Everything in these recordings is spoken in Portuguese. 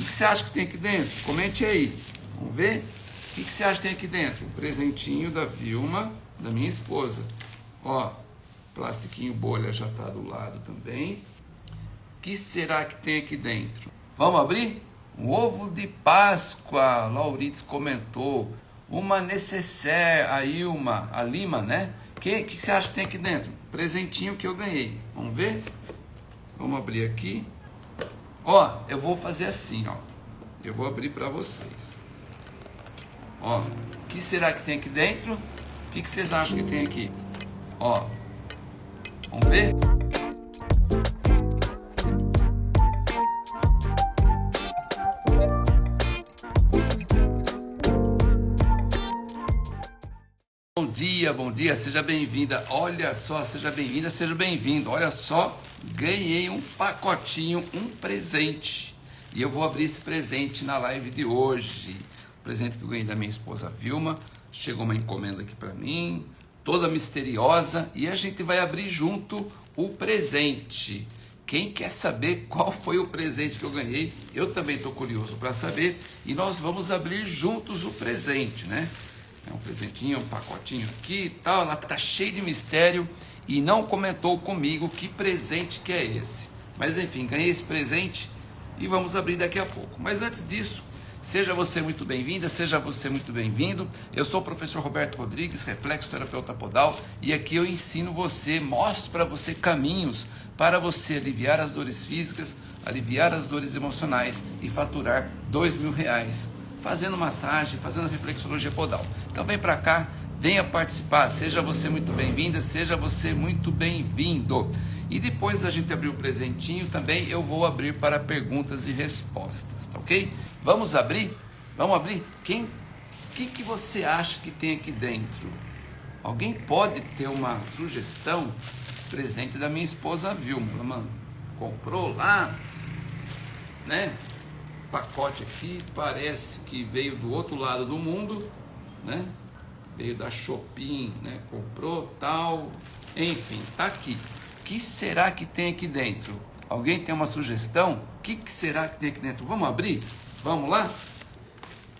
que, que você acha que tem aqui dentro? Comente aí. Vamos ver? O que, que você acha que tem aqui dentro? Um presentinho da Vilma, da minha esposa. Ó, plastiquinho bolha já está do lado também. O que será que tem aqui dentro? Vamos abrir? Um ovo de Páscoa, Laurides comentou. Uma necessaire, a Ilma, a Lima, né? O que, que você acha que tem aqui dentro? Presentinho que eu ganhei. Vamos ver? Vamos abrir aqui. Ó, eu vou fazer assim, ó. Eu vou abrir para vocês. Ó, o que será que tem aqui dentro? O que, que vocês acham que tem aqui? Ó, vamos ver? Bom dia, bom dia, seja bem-vinda. Olha só, seja bem-vinda, seja bem-vindo. Olha só, ganhei um pacotinho, um presente. E eu vou abrir esse presente na live de hoje. O presente que eu ganhei da minha esposa Vilma. Chegou uma encomenda aqui para mim, toda misteriosa, e a gente vai abrir junto o presente. Quem quer saber qual foi o presente que eu ganhei? Eu também estou curioso para saber e nós vamos abrir juntos o presente, né? É um presentinho, um pacotinho aqui e tal. Ela tá cheio de mistério e não comentou comigo que presente que é esse. Mas enfim, ganhei esse presente e vamos abrir daqui a pouco. Mas antes disso, seja você muito bem-vinda, seja você muito bem-vindo. Eu sou o professor Roberto Rodrigues, reflexo terapeuta podal, e aqui eu ensino você, mostro para você caminhos para você aliviar as dores físicas, aliviar as dores emocionais e faturar dois mil reais fazendo massagem, fazendo reflexologia podal. Então vem para cá, venha participar, seja você muito bem-vinda, seja você muito bem-vindo. E depois da gente abrir o presentinho, também eu vou abrir para perguntas e respostas, tá ok? Vamos abrir? Vamos abrir? Quem? O que, que você acha que tem aqui dentro? Alguém pode ter uma sugestão? Presente da minha esposa Vilma, ela mano, comprou lá, né? pacote aqui, parece que veio do outro lado do mundo, né? Veio da Shopping, né? Comprou tal, enfim, tá aqui. O que será que tem aqui dentro? Alguém tem uma sugestão? O que, que será que tem aqui dentro? Vamos abrir? Vamos lá?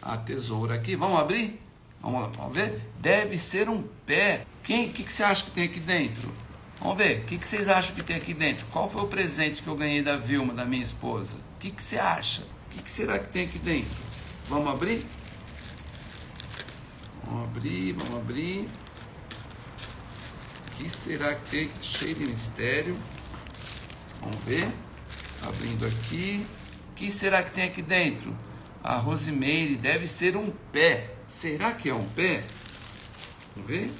A tesoura aqui, vamos abrir? Vamos, vamos ver? Deve ser um pé. Quem? O que, que você acha que tem aqui dentro? Vamos ver, o que, que vocês acham que tem aqui dentro? Qual foi o presente que eu ganhei da Vilma, da minha esposa? O que, que você acha? O que, que será que tem aqui dentro? Vamos abrir? Vamos abrir, vamos abrir. O que será que tem? Cheio de mistério. Vamos ver. Abrindo aqui. O que será que tem aqui dentro? A Rosemary deve ser um pé. Será que é um pé? Vamos ver.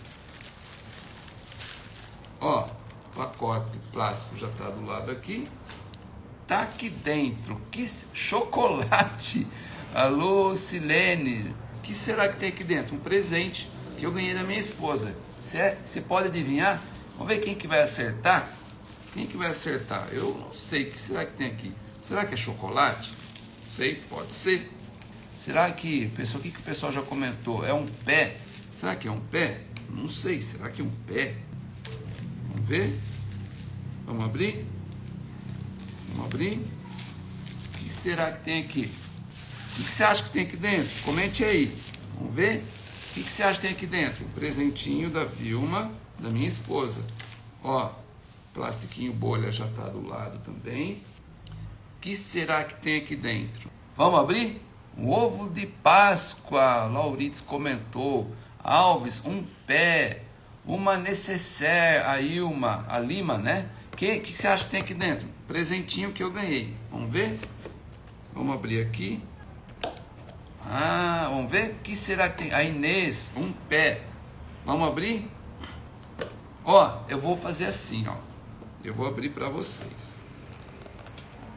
Ó, pacote plástico já está do lado aqui tá aqui dentro? Que chocolate! Alô, Silene! O que será que tem aqui dentro? Um presente que eu ganhei da minha esposa. Você é, pode adivinhar? Vamos ver quem que vai acertar? Quem que vai acertar? Eu não sei. O que será que tem aqui? Será que é chocolate? Não sei, pode ser. Será que, o que, que o pessoal já comentou? É um pé? Será que é um pé? Não sei. Será que é um pé? Vamos ver? Vamos abrir? Vamos abrir. O que será que tem aqui? O que você acha que tem aqui dentro? Comente aí. Vamos ver? O que você acha que tem aqui dentro? Um presentinho da Vilma, da minha esposa. Ó, plastiquinho bolha já está do lado também. O que será que tem aqui dentro? Vamos abrir? Um ovo de Páscoa, Laurides comentou. Alves, um pé. Uma necessaire, a Ilma, a Lima, né? O que, que você acha que tem aqui dentro? presentinho que eu ganhei. Vamos ver? Vamos abrir aqui. Ah, vamos ver? O que será que tem? A Inês, um pé. Vamos abrir? Ó, eu vou fazer assim, ó. Eu vou abrir para vocês.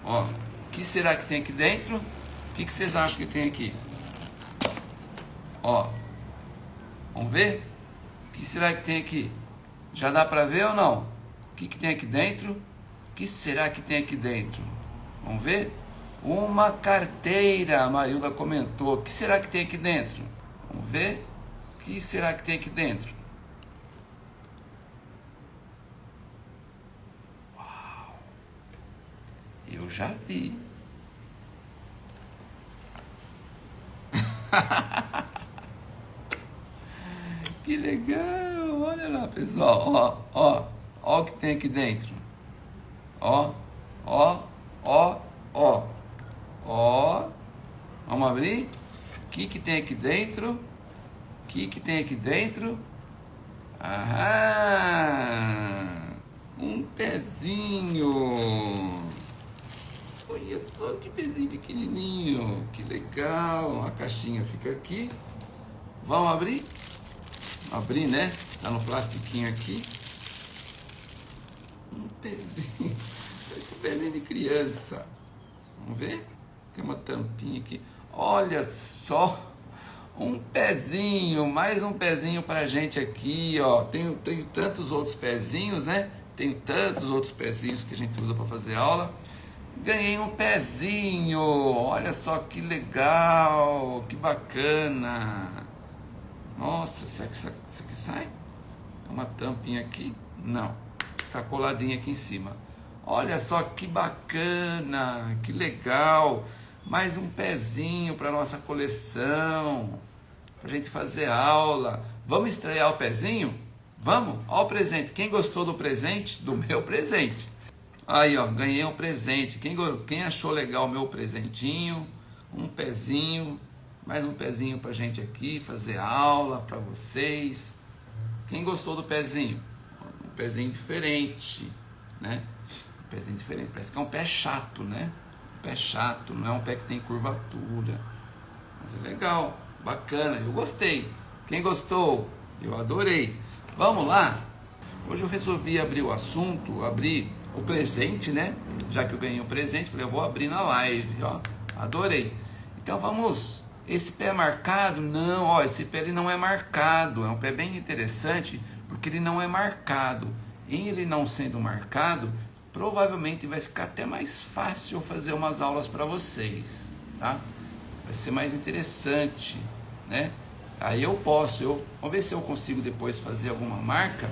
Ó, o que será que tem aqui dentro? O que, que vocês acham que tem aqui? Ó, vamos ver? O que será que tem aqui? Já dá para ver ou não? O que, que tem aqui dentro? O que será que tem aqui dentro? Vamos ver? Uma carteira, a Marilda comentou. O que será que tem aqui dentro? Vamos ver? O que será que tem aqui dentro? Uau! Eu já vi. que legal! Olha lá, pessoal. Ó, ó, ó o que tem aqui dentro. Ó, ó, ó, ó. Ó. Vamos abrir? O que, que tem aqui dentro? O que, que tem aqui dentro? Aham! Um pezinho! Olha só que pezinho pequenininho! Que legal! A caixinha fica aqui. Vamos abrir? Abrir, né? Tá no plastiquinho aqui. Um pezinho. Esse pezinho de criança. Vamos ver? Tem uma tampinha aqui. Olha só! Um pezinho, mais um pezinho pra gente aqui, ó. Tenho, tenho tantos outros pezinhos, né? Tem tantos outros pezinhos que a gente usa para fazer aula. Ganhei um pezinho. Olha só que legal, que bacana. Nossa, será que isso aqui sai? Uma tampinha aqui? Não. Está coladinha aqui em cima. Olha só que bacana, que legal. Mais um pezinho para nossa coleção. Para a gente fazer aula. Vamos estrear o pezinho? Vamos? Ó o presente. Quem gostou do presente? Do meu presente. Aí, ó, ganhei um presente. Quem, quem achou legal o meu presentinho? Um pezinho. Mais um pezinho para gente aqui fazer aula para vocês. Quem gostou do pezinho? Um pezinho diferente, né? Um pezinho diferente. Parece que é um pé chato, né? Pé chato, não é um pé que tem curvatura. Mas é legal, bacana, eu gostei. Quem gostou? Eu adorei. Vamos lá? Hoje eu resolvi abrir o assunto, abrir o presente, né? Já que eu ganhei o um presente, falei, eu vou abrir na live, ó. Adorei. Então vamos. Esse pé é marcado? Não, ó, esse pé ele não é marcado. É um pé bem interessante porque ele não é marcado. Em ele não sendo marcado, provavelmente vai ficar até mais fácil fazer umas aulas para vocês, tá? Vai ser mais interessante, né? Aí eu posso, eu, vamos ver se eu consigo depois fazer alguma marca.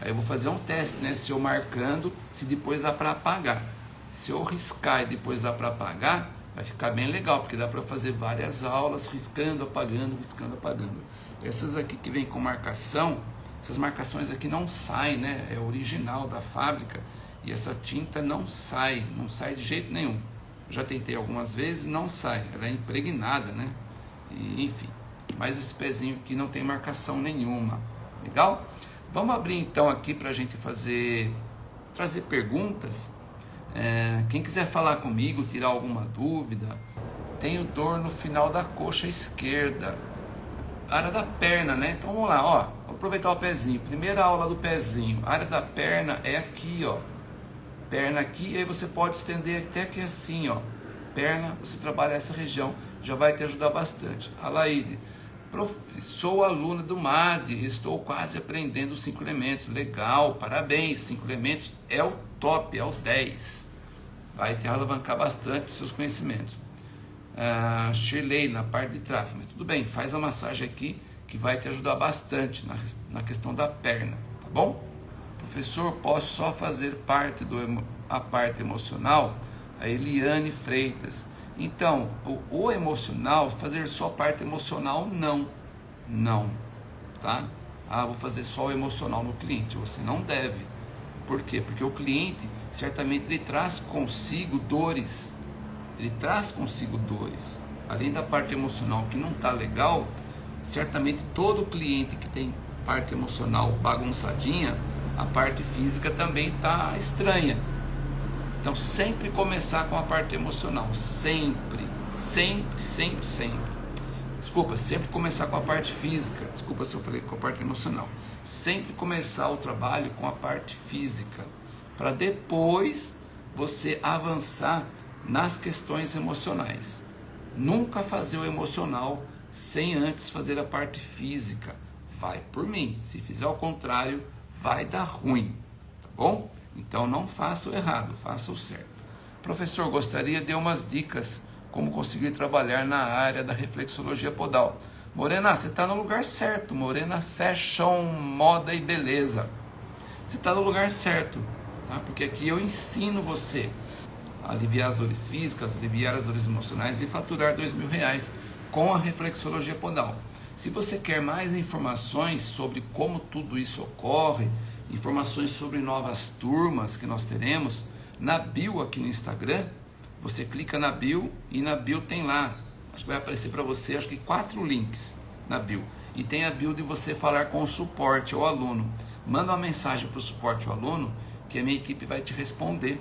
Aí eu vou fazer um teste, né? Se eu marcando, se depois dá para apagar. Se eu riscar e depois dá para apagar, vai ficar bem legal, porque dá para fazer várias aulas riscando, apagando, riscando, apagando. Essas aqui que vem com marcação, essas marcações aqui não saem, né? É original da fábrica e essa tinta não sai, não sai de jeito nenhum. já tentei algumas vezes, não sai, ela é impregnada, né? E, enfim, mas esse pezinho aqui não tem marcação nenhuma. Legal? Vamos abrir então aqui para a gente fazer, trazer perguntas. É, quem quiser falar comigo, tirar alguma dúvida, tenho dor no final da coxa esquerda, área da perna, né? Então vamos lá, ó, aproveitar o pezinho. Primeira aula do pezinho, área da perna é aqui, ó perna aqui, aí você pode estender até aqui assim, ó. Perna, você trabalha essa região, já vai te ajudar bastante. Alaide, sou aluna do MAD, estou quase aprendendo os cinco elementos. Legal, parabéns, cinco elementos é o top, é o 10. Vai te alavancar bastante os seus conhecimentos. Ah, Shirley, na parte de trás, mas tudo bem, faz a massagem aqui que vai te ajudar bastante na, na questão da perna, tá bom? Professor, posso só fazer parte do a parte emocional? A Eliane Freitas. Então, o, o emocional, fazer só parte emocional, não. Não. Tá? Ah, vou fazer só o emocional no cliente. Você não deve. Por quê? Porque o cliente, certamente, ele traz consigo dores. Ele traz consigo dores. Além da parte emocional que não está legal, certamente todo cliente que tem parte emocional bagunçadinha, a parte física também está estranha. Então, sempre começar com a parte emocional. Sempre, sempre, sempre, sempre. Desculpa, sempre começar com a parte física. Desculpa se eu falei com a parte emocional. Sempre começar o trabalho com a parte física. Para depois você avançar nas questões emocionais. Nunca fazer o emocional sem antes fazer a parte física. Vai por mim. Se fizer ao contrário, vai dar ruim, tá bom? Então não faça o errado, faça o certo. Professor, gostaria de umas dicas como conseguir trabalhar na área da reflexologia podal. Morena, você está no lugar certo. Morena Fashion, moda e beleza. Você está no lugar certo, tá? Porque aqui eu ensino você a aliviar as dores físicas, aliviar as dores emocionais e faturar dois mil reais com a reflexologia podal. Se você quer mais informações sobre como tudo isso ocorre, informações sobre novas turmas que nós teremos, na bio aqui no Instagram, você clica na bio e na bio tem lá, acho que vai aparecer para você, acho que quatro links na bio. E tem a bio de você falar com o suporte ao aluno. Manda uma mensagem para o suporte ao aluno que a minha equipe vai te responder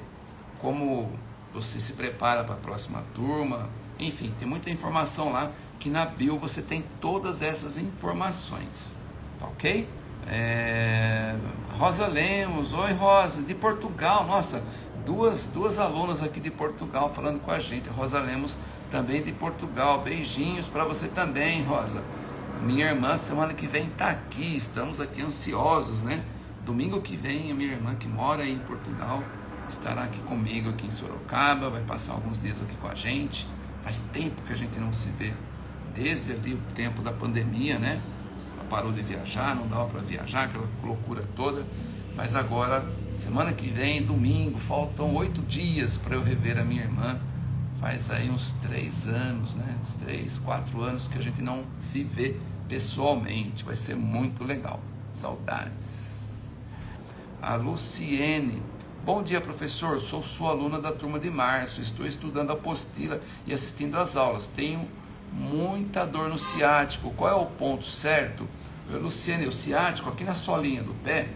como você se prepara para a próxima turma. Enfim, tem muita informação lá que na bio você tem todas essas informações. Tá ok? É... Rosa Lemos, oi Rosa, de Portugal, nossa, duas, duas alunas aqui de Portugal falando com a gente. Rosa Lemos também de Portugal. Beijinhos para você também, Rosa. Minha irmã semana que vem está aqui. Estamos aqui ansiosos, né? Domingo que vem a minha irmã que mora aí em Portugal estará aqui comigo aqui em Sorocaba, vai passar alguns dias aqui com a gente. Faz tempo que a gente não se vê, desde ali o tempo da pandemia, né? Ela parou de viajar, não dava para viajar, aquela loucura toda. Mas agora, semana que vem, domingo, faltam oito dias para eu rever a minha irmã. Faz aí uns três anos, né? Uns três, quatro anos que a gente não se vê pessoalmente. Vai ser muito legal. Saudades. A Luciene. Bom dia, professor. Sou sua aluna da turma de março. Estou estudando a apostila e assistindo às aulas. Tenho muita dor no ciático. Qual é o ponto certo? Luciene, o ciático aqui na solinha do pé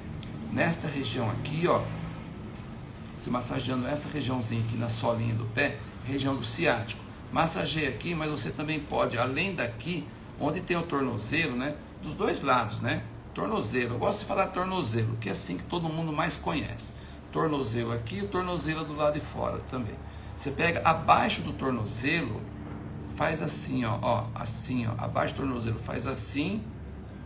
nesta região aqui, ó, se massageando essa regiãozinha aqui na solinha do pé, região do ciático. Massageia aqui, mas você também pode, além daqui, onde tem o tornozelo, né? Dos dois lados, né? Tornozelo. Eu gosto de falar tornozelo, que é assim que todo mundo mais conhece. Tornozelo aqui e tornozelo do lado de fora também. Você pega abaixo do tornozelo, faz assim, ó, ó, assim, ó, abaixo do tornozelo, faz assim,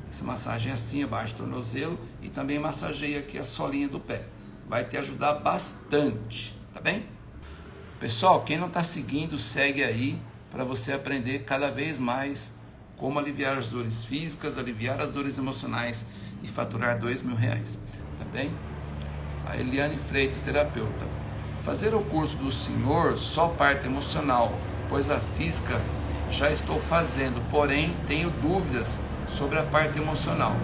essa massagem assim, abaixo do tornozelo e também massageia aqui a solinha do pé. Vai te ajudar bastante, tá bem? Pessoal, quem não está seguindo, segue aí para você aprender cada vez mais como aliviar as dores físicas, aliviar as dores emocionais e faturar dois mil reais, tá bem? A Eliane Freitas, terapeuta. Fazer o curso do senhor só parte emocional, pois a física já estou fazendo, porém tenho dúvidas sobre a parte emocional.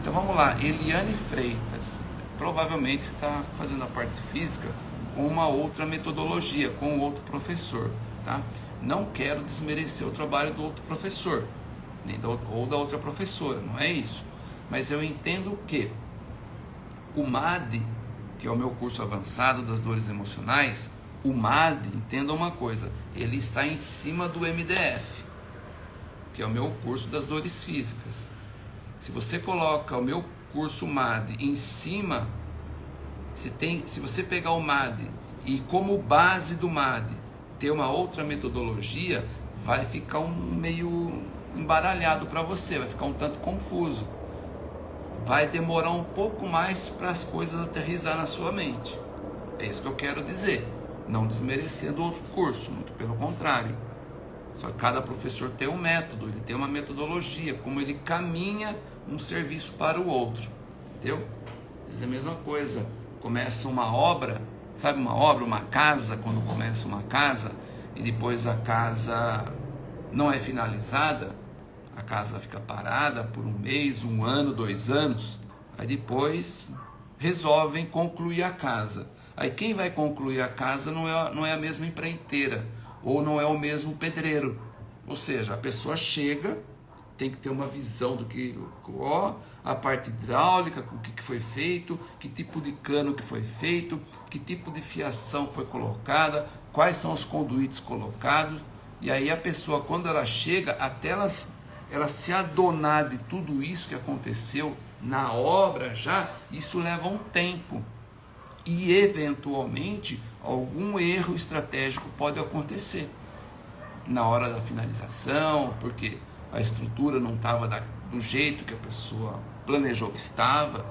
Então vamos lá, Eliane Freitas, provavelmente você está fazendo a parte física com uma outra metodologia, com outro professor, tá? Não quero desmerecer o trabalho do outro professor, nem da, ou da outra professora, não é isso. Mas eu entendo que o MAD, que é o meu curso avançado das dores emocionais, o MAD, entenda uma coisa, ele está em cima do MDF que é o meu curso das dores físicas. Se você coloca o meu curso MAD em cima, se, tem, se você pegar o MAD e como base do MAD ter uma outra metodologia, vai ficar um meio embaralhado para você, vai ficar um tanto confuso. Vai demorar um pouco mais para as coisas aterrizar na sua mente. É isso que eu quero dizer. Não desmerecendo outro curso, muito pelo contrário. Só que cada professor tem um método, ele tem uma metodologia, como ele caminha um serviço para o outro. Entendeu? É a mesma coisa. Começa uma obra, sabe uma obra, uma casa, quando começa uma casa e depois a casa não é finalizada, a casa fica parada por um mês, um ano, dois anos. Aí depois resolvem concluir a casa. Aí quem vai concluir a casa não é, não é a mesma empreiteira ou não é o mesmo pedreiro. Ou seja, a pessoa chega, tem que ter uma visão do que, ó, a parte hidráulica, o que foi feito, que tipo de cano que foi feito, que tipo de fiação foi colocada, quais são os conduítes colocados. E aí a pessoa, quando ela chega, até ela, ela se adonar de tudo isso que aconteceu na obra já, isso leva um tempo. E eventualmente algum erro estratégico pode acontecer na hora da finalização, porque a estrutura não estava do jeito que a pessoa planejou que estava.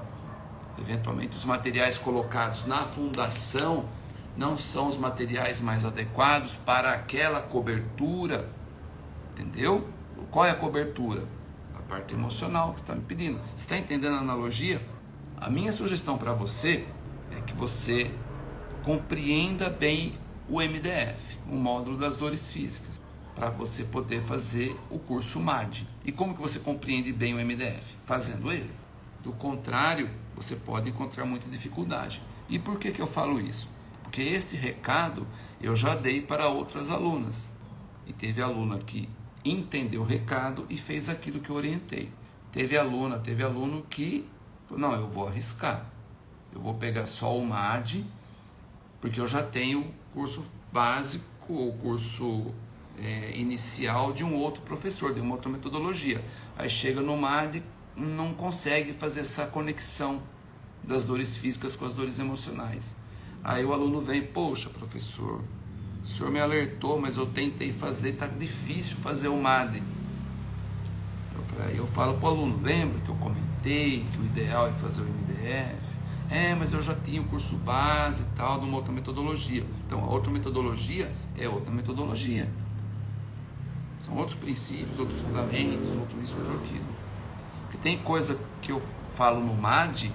Eventualmente, os materiais colocados na fundação não são os materiais mais adequados para aquela cobertura. Entendeu? Qual é a cobertura? A parte emocional que está me pedindo. Você está entendendo a analogia? A minha sugestão para você que você compreenda bem o MDF, o módulo das dores físicas. para você poder fazer o curso MAD. E como que você compreende bem o MDF? Fazendo ele. Do contrário, você pode encontrar muita dificuldade. E por que, que eu falo isso? Porque este recado eu já dei para outras alunas. E teve aluna que entendeu o recado e fez aquilo que eu orientei. Teve aluna, teve aluno que não, eu vou arriscar. Eu vou pegar só o MAD, porque eu já tenho curso básico ou curso é, inicial de um outro professor, de uma outra metodologia. Aí chega no MAD, não consegue fazer essa conexão das dores físicas com as dores emocionais. Aí o aluno vem, poxa, professor, o senhor me alertou, mas eu tentei fazer, está difícil fazer o MAD. Eu, eu falo para o aluno, lembra que eu comentei que o ideal é fazer o MDF? É, mas eu já tinha o curso base e tal, de uma outra metodologia. Então, a outra metodologia é outra metodologia. São outros princípios, outros fundamentos, outro isso, outro aquilo. Porque tem coisa que eu falo no MAD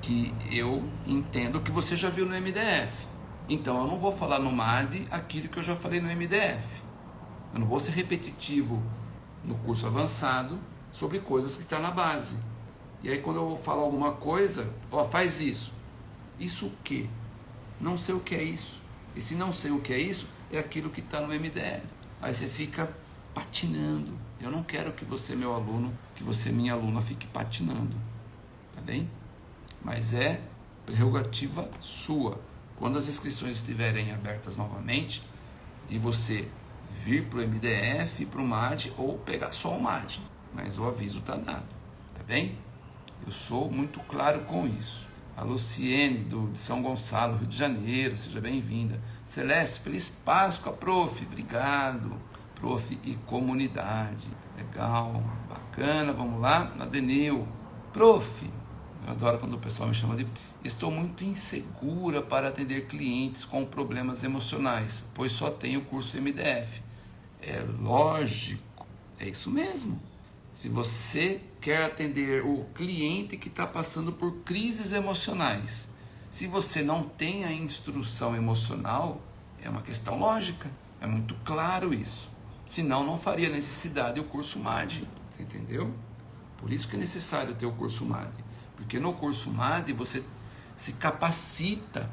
que eu entendo que você já viu no MDF. Então, eu não vou falar no MAD aquilo que eu já falei no MDF. Eu não vou ser repetitivo no curso avançado sobre coisas que estão tá na base. E aí quando eu vou falar alguma coisa, ó, faz isso. Isso o quê? Não sei o que é isso. E se não sei o que é isso, é aquilo que está no MDR. Aí você fica patinando. Eu não quero que você, meu aluno, que você, minha aluna, fique patinando. Tá bem? Mas é prerrogativa sua. Quando as inscrições estiverem abertas novamente, de você vir para o MDF, para o MAD ou pegar só o MAD. Mas o aviso está dado. Tá bem? Eu sou muito claro com isso. A Luciene, do, de São Gonçalo, Rio de Janeiro, seja bem-vinda. Celeste, feliz Páscoa, prof. Obrigado, prof. E comunidade. Legal, bacana, vamos lá. Adenil, prof. Eu adoro quando o pessoal me chama de. Estou muito insegura para atender clientes com problemas emocionais, pois só tenho o curso MDF. É lógico, é isso mesmo. Se você quer atender o cliente que está passando por crises emocionais, se você não tem a instrução emocional, é uma questão lógica. É muito claro isso. Senão, não faria necessidade o curso MAD. Você entendeu? Por isso que é necessário ter o curso MAD. Porque no curso MAD você se capacita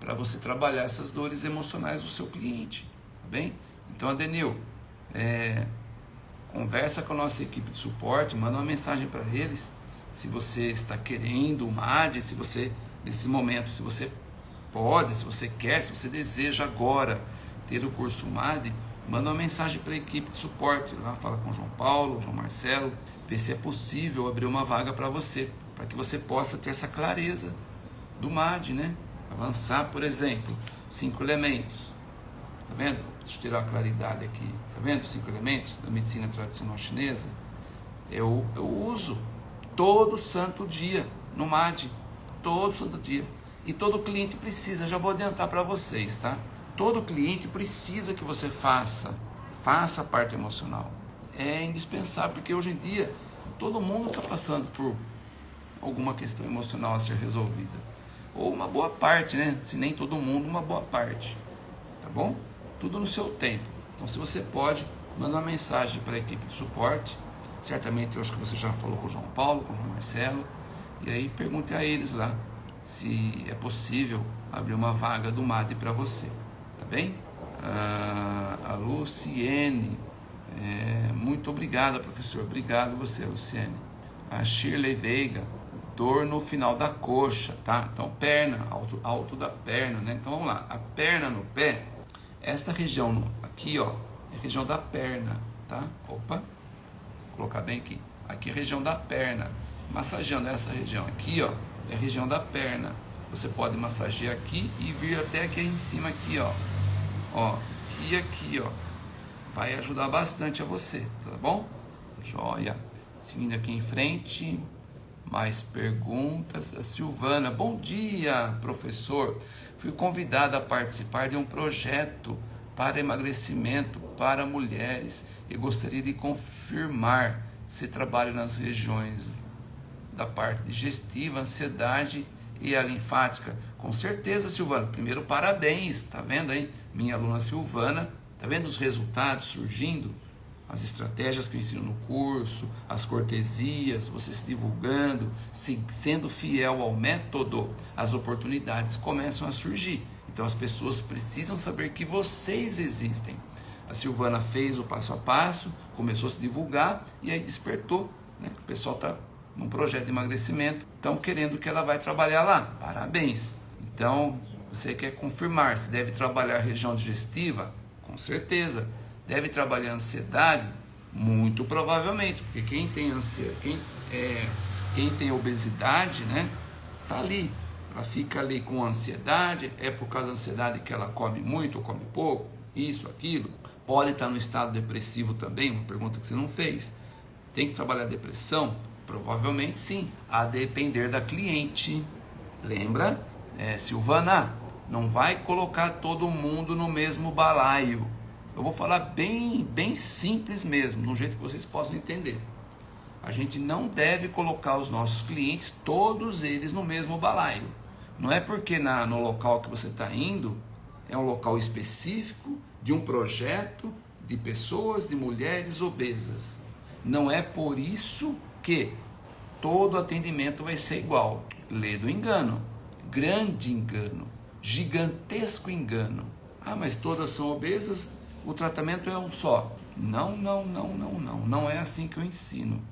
para você trabalhar essas dores emocionais do seu cliente. Tá bem? Então, Adenil, é, Conversa com a nossa equipe de suporte, manda uma mensagem para eles. Se você está querendo o MAD, se você, nesse momento, se você pode, se você quer, se você deseja agora ter o curso MAD, manda uma mensagem para a equipe de suporte. Lá fala com o João Paulo, João Marcelo, ver se é possível abrir uma vaga para você, para que você possa ter essa clareza do MAD, né? Avançar, por exemplo, cinco elementos. Tá vendo? Deixa eu tirar a claridade aqui. Tá vendo? Cinco elementos da medicina tradicional chinesa. Eu, eu uso todo santo dia no MAD. Todo santo dia. E todo cliente precisa, já vou adiantar para vocês, tá? Todo cliente precisa que você faça, faça a parte emocional. É indispensável, porque hoje em dia todo mundo está passando por alguma questão emocional a ser resolvida. Ou uma boa parte, né? Se nem todo mundo, uma boa parte. Tá bom? tudo no seu tempo. Então, se você pode, manda uma mensagem para a equipe de suporte. Certamente, eu acho que você já falou com o João Paulo, com o João Marcelo, e aí pergunte a eles lá se é possível abrir uma vaga do MAD para você. Tá bem? Ah, a Luciene, é, muito obrigada, professor. Obrigado você, Luciene. A Shirley Veiga, dor no final da coxa, tá? Então, perna, alto, alto da perna, né? Então, vamos lá. A perna no pé esta região aqui, ó, é região da perna, tá? Opa, vou colocar bem aqui. Aqui é região da perna. Massageando essa região aqui, ó, é região da perna. Você pode massagear aqui e vir até aqui em cima aqui, ó. Ó, e aqui, ó. Vai ajudar bastante a você, tá bom? Joia. Seguindo aqui em frente, mais perguntas. A Silvana, bom dia, professor fui convidado a participar de um projeto para emagrecimento para mulheres e gostaria de confirmar se trabalho nas regiões da parte digestiva, ansiedade e a linfática. Com certeza, Silvana. Primeiro, parabéns, tá vendo aí? Minha aluna Silvana Tá vendo os resultados surgindo? As estratégias que eu ensino no curso, as cortesias, você se divulgando, se, sendo fiel ao método, as oportunidades começam a surgir. Então as pessoas precisam saber que vocês existem. A Silvana fez o passo a passo, começou a se divulgar e aí despertou. Né? O pessoal está num projeto de emagrecimento, estão querendo que ela vai trabalhar lá. Parabéns. Então, você quer confirmar se deve trabalhar região digestiva? Com certeza. Deve trabalhar ansiedade? Muito provavelmente, porque quem tem ansiedade, quem, é, quem tem obesidade, né, tá ali. Ela fica ali com ansiedade, é por causa da ansiedade que ela come muito ou come pouco, isso, aquilo. Pode estar no estado depressivo também, uma pergunta que você não fez. Tem que trabalhar a depressão? Provavelmente sim, a depender da cliente. Lembra? É, Silvana, não vai colocar todo mundo no mesmo balaio. Eu vou falar bem, bem simples mesmo, um jeito que vocês possam entender. A gente não deve colocar os nossos clientes, todos eles, no mesmo balaio. Não é porque na, no local que você está indo é um local específico de um projeto de pessoas, de mulheres obesas. Não é por isso que todo atendimento vai ser igual. Lê do engano. Grande engano. Gigantesco engano. Ah, mas todas são obesas, o tratamento é um só. Não, não, não, não, não. Não é assim que eu ensino.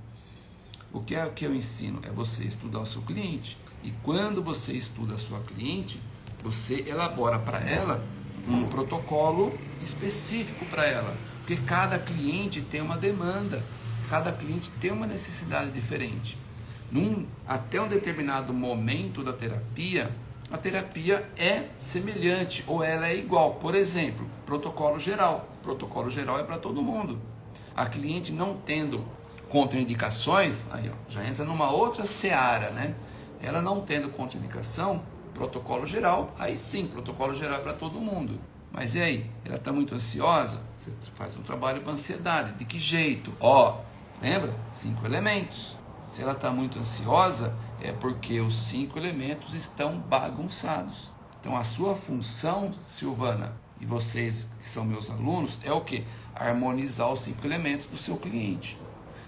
O que é o que eu ensino? É você estudar o seu cliente. E quando você estuda a sua cliente, você elabora para ela um protocolo específico para ela, porque cada cliente tem uma demanda, cada cliente tem uma necessidade diferente. Num, até um determinado momento da terapia, a terapia é semelhante ou ela é igual. Por exemplo, protocolo geral. Protocolo geral é para todo mundo. A cliente não tendo contraindicações, aí ó, já entra numa outra seara, né? Ela não tendo contraindicação, protocolo geral, aí sim, protocolo geral é para todo mundo. Mas e aí? Ela está muito ansiosa? Você faz um trabalho para ansiedade. De que jeito? Ó, lembra? Cinco elementos. Se ela está muito ansiosa, é porque os cinco elementos estão bagunçados. Então a sua função, Silvana, e vocês que são meus alunos, é o que? Harmonizar os cinco elementos do seu cliente.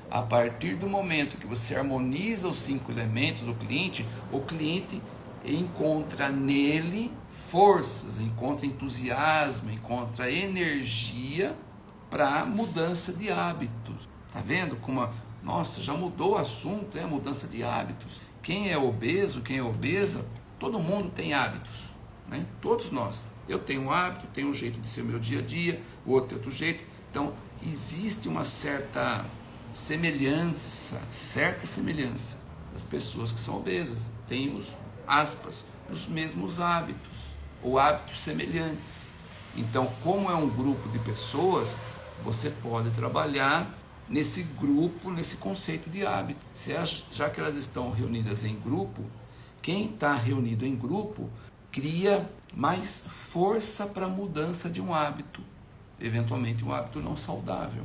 A partir do momento que você harmoniza os cinco elementos do cliente, o cliente encontra nele forças, encontra entusiasmo, encontra energia para mudança de hábitos. Tá vendo como nossa, já mudou o assunto, é a mudança de hábitos. Quem é obeso, quem é obesa, todo mundo tem hábitos, né? Todos nós. Eu tenho um hábito, tenho um jeito de ser o meu dia a dia, o outro tem outro jeito. Então, existe uma certa semelhança, certa semelhança das pessoas que são obesas. Tem os aspas, os mesmos hábitos, ou hábitos semelhantes. Então, como é um grupo de pessoas, você pode trabalhar nesse grupo, nesse conceito de hábito. Já que elas estão reunidas em grupo, quem está reunido em grupo cria mais força para a mudança de um hábito, eventualmente um hábito não saudável.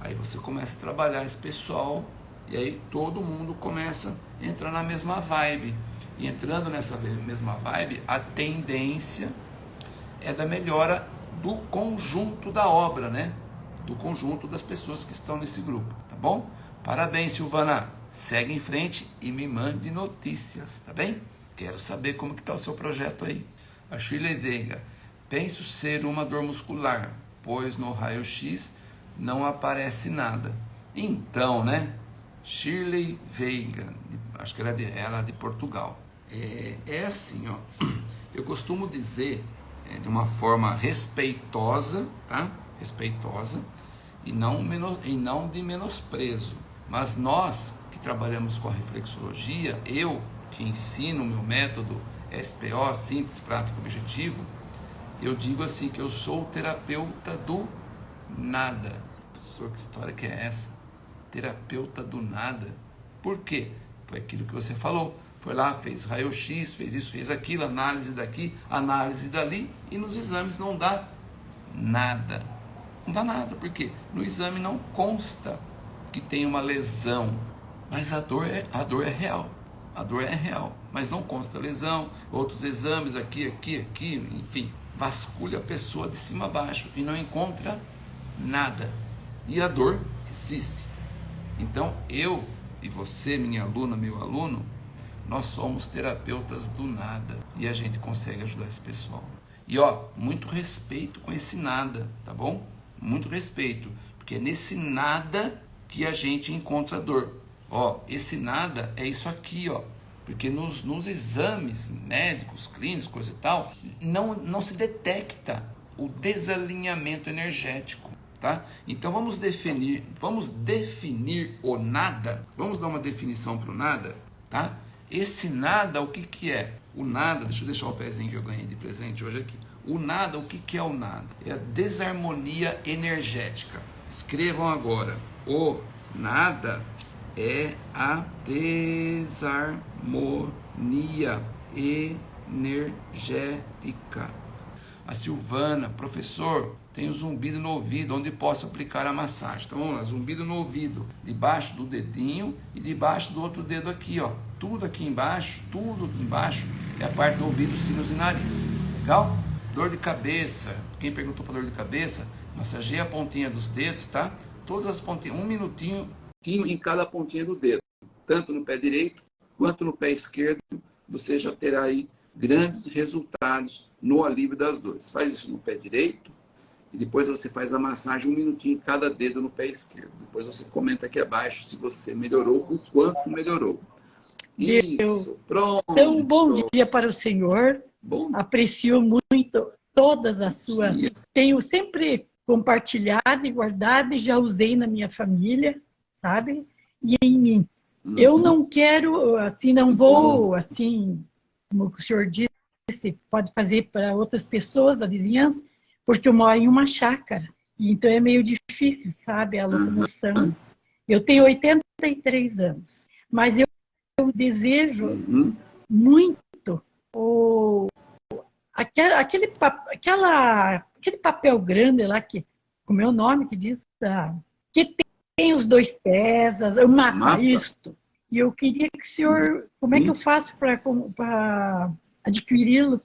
Aí você começa a trabalhar esse pessoal e aí todo mundo começa a entrar na mesma vibe. E entrando nessa mesma vibe, a tendência é da melhora do conjunto da obra, né? Do conjunto das pessoas que estão nesse grupo, tá bom? Parabéns, Silvana. Segue em frente e me mande notícias, tá bem? Quero saber como que está o seu projeto aí. A Shirley Veiga. Penso ser uma dor muscular, pois no raio-x não aparece nada. Então, né? Shirley Veiga, acho que ela é de, ela é de Portugal. É, é assim, ó. Eu costumo dizer é, de uma forma respeitosa, tá? Respeitosa e não, menos, e não de menosprezo. Mas nós que trabalhamos com a reflexologia, eu que ensino o meu método SPO, simples, prático, objetivo, eu digo assim que eu sou o terapeuta do nada. Professor, que história que é essa? Terapeuta do nada. Por quê? Foi aquilo que você falou foi lá, fez raio-x, fez isso, fez aquilo, análise daqui, análise dali, e nos exames não dá nada. Não dá nada, porque no exame não consta que tem uma lesão, mas a dor é, a dor é real. A dor é real, mas não consta lesão, outros exames aqui, aqui, aqui, enfim, vasculha a pessoa de cima a baixo e não encontra nada. E a dor existe. Então, eu e você, minha aluna, meu aluno, nós somos terapeutas do nada e a gente consegue ajudar esse pessoal. E ó, muito respeito com esse nada, tá bom? Muito respeito, porque é nesse nada que a gente encontra a dor. Ó, esse nada é isso aqui, ó. Porque nos, nos exames médicos, clínicos, coisa e tal, não, não se detecta o desalinhamento energético. Tá? Então vamos definir, vamos definir o nada. Vamos dar uma definição para o nada, tá? Esse nada, o que que é? O nada, deixa eu deixar o pezinho que eu ganhei de presente hoje aqui. O nada, o que que é o nada? É a desarmonia energética. Escrevam agora. O nada é a desarmonia energética. A Silvana, professor, tenho zumbido no ouvido, onde posso aplicar a massagem. Então vamos lá, zumbido no ouvido, debaixo do dedinho e debaixo do outro dedo aqui, ó. Tudo aqui embaixo, tudo aqui embaixo é a parte do ouvido, sinos e nariz. Legal? Dor de cabeça. Quem perguntou para dor de cabeça, massageia a pontinha dos dedos, tá? Todas as pontinhas, um minutinho em cada pontinha do dedo, tanto no pé direito quanto no pé esquerdo, você já terá aí grandes resultados no alívio das dores. Faz isso no pé direito, e depois você faz a massagem um minutinho em cada dedo no pé esquerdo. Depois você comenta aqui abaixo se você melhorou, o quanto melhorou. Isso, pronto. Então, um bom dia para o senhor. Bom. Aprecio muito todas as suas. Sim. Tenho sempre compartilhado e guardado e já usei na minha família, sabe? E em mim. Uhum. Eu não quero, assim, não vou, assim, como o senhor disse, pode fazer para outras pessoas da vizinhança, porque eu moro em uma chácara. Então é meio difícil, sabe, a locomoção. Eu tenho 83 anos, mas eu, eu desejo uhum. muito o, aquele, aquele, aquela, aquele papel grande lá, que, com o meu nome, que diz ah, que tem os dois pés, o mapa, mapa, isto. E eu queria que o senhor, como é que eu faço para adquiri-lo?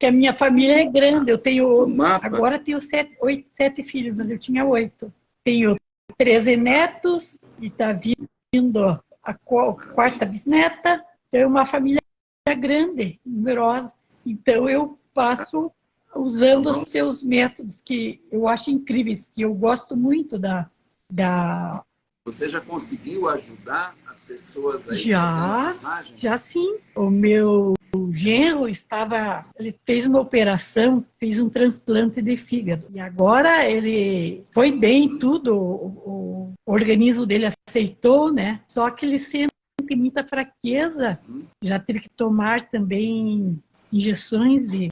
que a minha família é grande. Eu tenho agora tenho sete, oito, sete filhos, mas eu tinha oito. Tenho 13 netos e está vindo a quarta bisneta. Tenho uma família grande, numerosa. Então eu passo usando os seus métodos que eu acho incríveis, que eu gosto muito da, da você já conseguiu ajudar as pessoas aí já, Já sim. O meu genro estava, ele fez uma operação, fez um transplante de fígado. E agora ele foi bem, tudo, o, o organismo dele aceitou, né? Só que ele sente muita fraqueza, já teve que tomar também injeções de,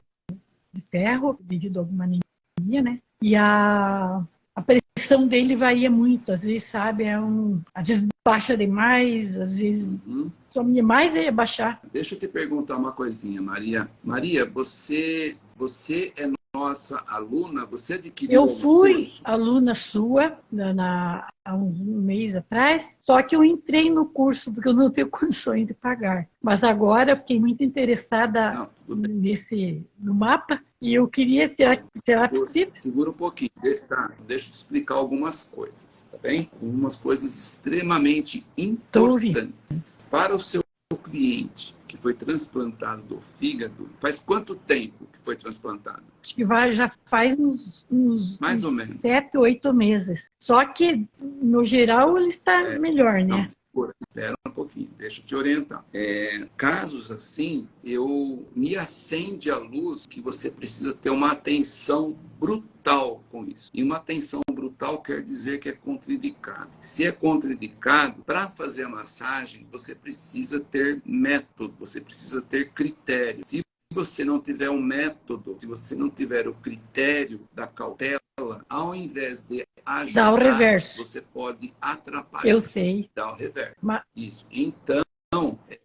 de ferro devido a alguma anemia, né? E a a pressão dele varia muito, às vezes, sabe, é um, às vezes baixa demais, às vezes uhum. some demais e baixar. Deixa eu te perguntar uma coisinha, Maria. Maria, você, você é nossa aluna, você adquiriu Eu fui curso? aluna sua na, na, há um mês atrás, só que eu entrei no curso porque eu não tenho condições de pagar. Mas agora eu fiquei muito interessada não, nesse, no mapa e eu queria, será, será possível? Segura um pouquinho, tá, deixa eu te explicar algumas coisas, tá bem? Algumas coisas extremamente importantes para o seu cliente que foi transplantado do fígado, faz quanto tempo que foi transplantado? Acho que vai, já faz uns, uns, Mais uns ou menos. sete, oito meses. Só que, no geral, ele está é, melhor, né? Não, espera um pouquinho, deixa eu te orientar. É, casos assim, eu me acende a luz que você precisa ter uma atenção brutal com isso. E uma atenção brutal quer dizer que é contraindicado. Se é contraindicado, para fazer a massagem, você precisa ter método, você precisa ter critério. Se você não tiver um método, se você não tiver o critério da cautela, ao invés de ajudar, Dá o reverso. você pode atrapalhar. Eu sei. Dá o reverso. Mas... Isso. Então,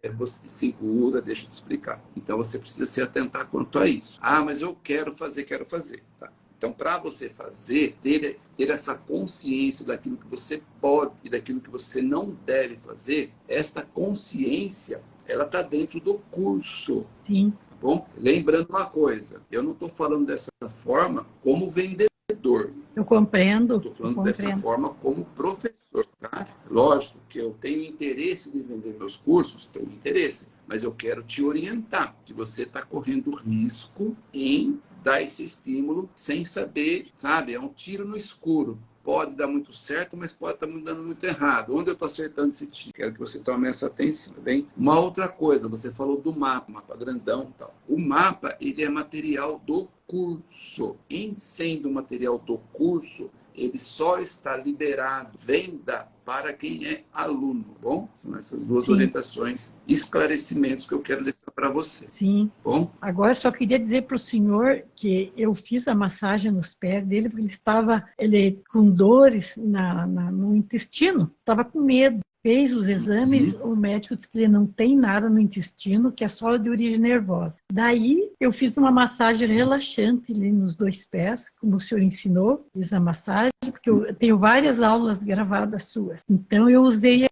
é, você segura, deixa eu te explicar. Então, você precisa se atentar quanto a isso. Ah, mas eu quero fazer, quero fazer. Tá. Então, para você fazer, ter, ter essa consciência daquilo que você pode e daquilo que você não deve fazer, esta consciência ela está dentro do curso. Sim. Tá bom? Lembrando uma coisa, eu não estou falando dessa forma como vendedor. Eu compreendo. Estou falando compreendo. dessa forma como professor, tá? Lógico que eu tenho interesse de vender meus cursos, tenho interesse, mas eu quero te orientar que você está correndo risco em dar esse estímulo sem saber, sabe? É um tiro no escuro pode dar muito certo, mas pode estar dando muito errado. Onde eu estou acertando esse tiro? Quero que você tome essa atenção, tá bem? Uma outra coisa, você falou do mapa, mapa grandão e tal. O mapa, ele é material do curso. Em sendo material do curso, ele só está liberado, venda para quem é aluno, tá bom? São essas duas Sim. orientações, esclarecimentos que eu quero deixar para você. Sim. Tá bom? Agora só queria dizer para o senhor que eu fiz a massagem nos pés dele porque ele estava ele com dores na, na no intestino, estava com medo fez os exames, uhum. o médico disse que ele não tem nada no intestino, que é só de origem nervosa. Daí eu fiz uma massagem relaxante ali nos dois pés, como o senhor ensinou, fiz a massagem, porque eu tenho várias aulas gravadas suas. Então eu usei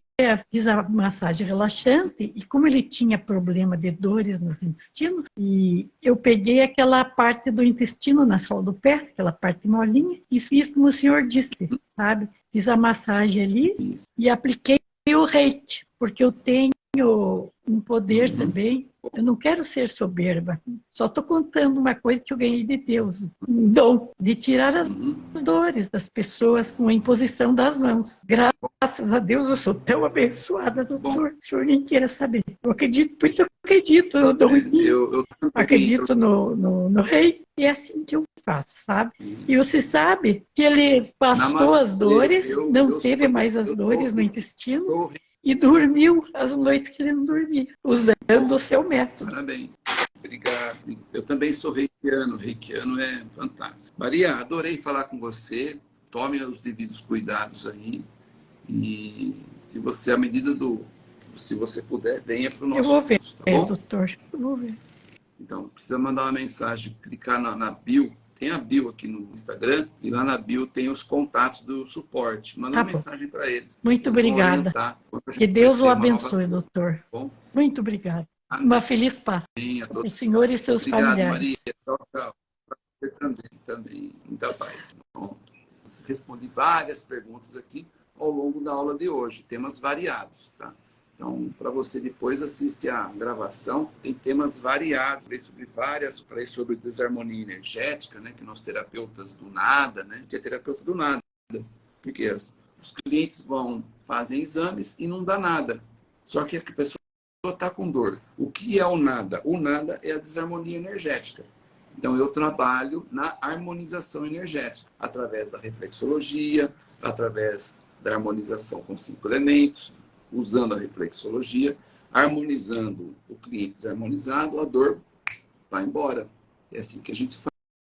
fiz a massagem relaxante e como ele tinha problema de dores nos intestinos, e eu peguei aquela parte do intestino na sola do pé, aquela parte molinha, e fiz como o senhor disse, sabe? Fiz a massagem ali e apliquei o reiki, porque eu tenho um poder uhum. também. Eu não quero ser soberba, só estou contando uma coisa que eu ganhei de Deus, um dom de tirar as uhum. dores das pessoas com a imposição das mãos. Graças a Deus eu sou tão abençoada, doutor. O senhor nem queira saber. Eu acredito, por isso eu acredito no dom eu acredito no, no, no rei. E é assim que eu faço, sabe? E você sabe que ele passou as dores, não teve mais as dores no intestino e dormiu as noites que ele não dormia, usando o seu método. Parabéns. Obrigado. Eu também sou reikiano. Reikiano é fantástico. Maria, adorei falar com você. Tome os devidos cuidados aí. E se você, à medida do... Se você puder, venha para o nosso Eu vou ver, curso, tá bom? doutor. Eu vou ver. Então, precisa mandar uma mensagem, clicar na, na bio tem a bio aqui no Instagram e lá na bio tem os contatos do suporte. Manda tá uma mensagem para eles. Muito obrigada. Que Deus o abençoe, nova... doutor. Bom? Muito obrigada. Uma feliz Páscoa para o senhor e seus Obrigado, familiares. Maria. Tchau, tchau. Você também, também. Muita paz. Bom, respondi várias perguntas aqui ao longo da aula de hoje, temas variados, tá? Então, para você depois assistir a gravação, tem temas variados. Falei sobre várias, falei sobre desarmonia energética, né? Que nós terapeutas do nada, né? Que é terapeuta do nada. Porque os clientes vão, fazem exames e não dá nada. Só que a pessoa está com dor. O que é o nada? O nada é a desarmonia energética. Então, eu trabalho na harmonização energética, através da reflexologia, através da harmonização com cinco elementos, usando a reflexologia, harmonizando o cliente desarmonizado, a dor vai embora. É assim que a gente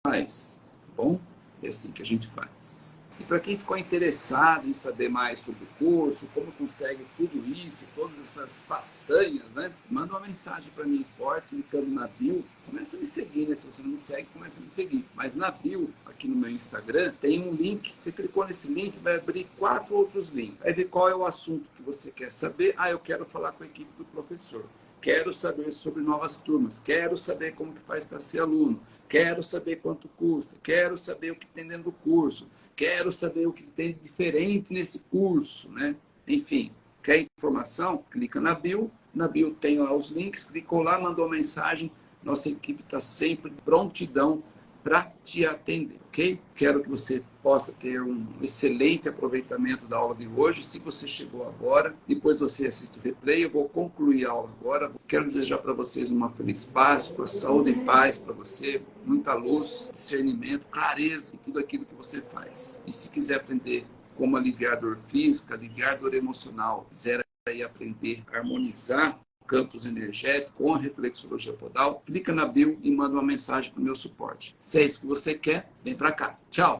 faz, tá bom? É assim que a gente faz. E para quem ficou interessado em saber mais sobre o curso, como consegue tudo isso, todas essas façanhas, né? Manda uma mensagem para mim, forte, clicando na bio. Começa a me seguir, né? Se você não me segue, começa a me seguir. Mas na bio, aqui no meu Instagram, tem um link. Você clicou nesse link, vai abrir quatro outros links. Vai ver qual é o assunto que você quer saber. Ah, eu quero falar com a equipe do professor. Quero saber sobre novas turmas. Quero saber como que faz para ser aluno. Quero saber quanto custa. Quero saber o que tem dentro do curso quero saber o que tem de diferente nesse curso, né? Enfim, quer informação? Clica na bio, na bio tem lá os links, clicou lá, mandou mensagem, nossa equipe está sempre prontidão para te atender, ok? Quero que você possa ter um excelente aproveitamento da aula de hoje. Se você chegou agora, depois você assiste o replay, eu vou concluir a aula agora. Quero desejar para vocês uma feliz Páscoa, saúde e paz para você, muita luz, discernimento, clareza em tudo aquilo que você faz. E se quiser aprender como aliviar dor física, aliviar dor emocional, quiser aí aprender a harmonizar campos energéticos com a reflexologia podal, clica na bio e manda uma mensagem para o meu suporte. Se é isso que você quer, vem para cá. Tchau!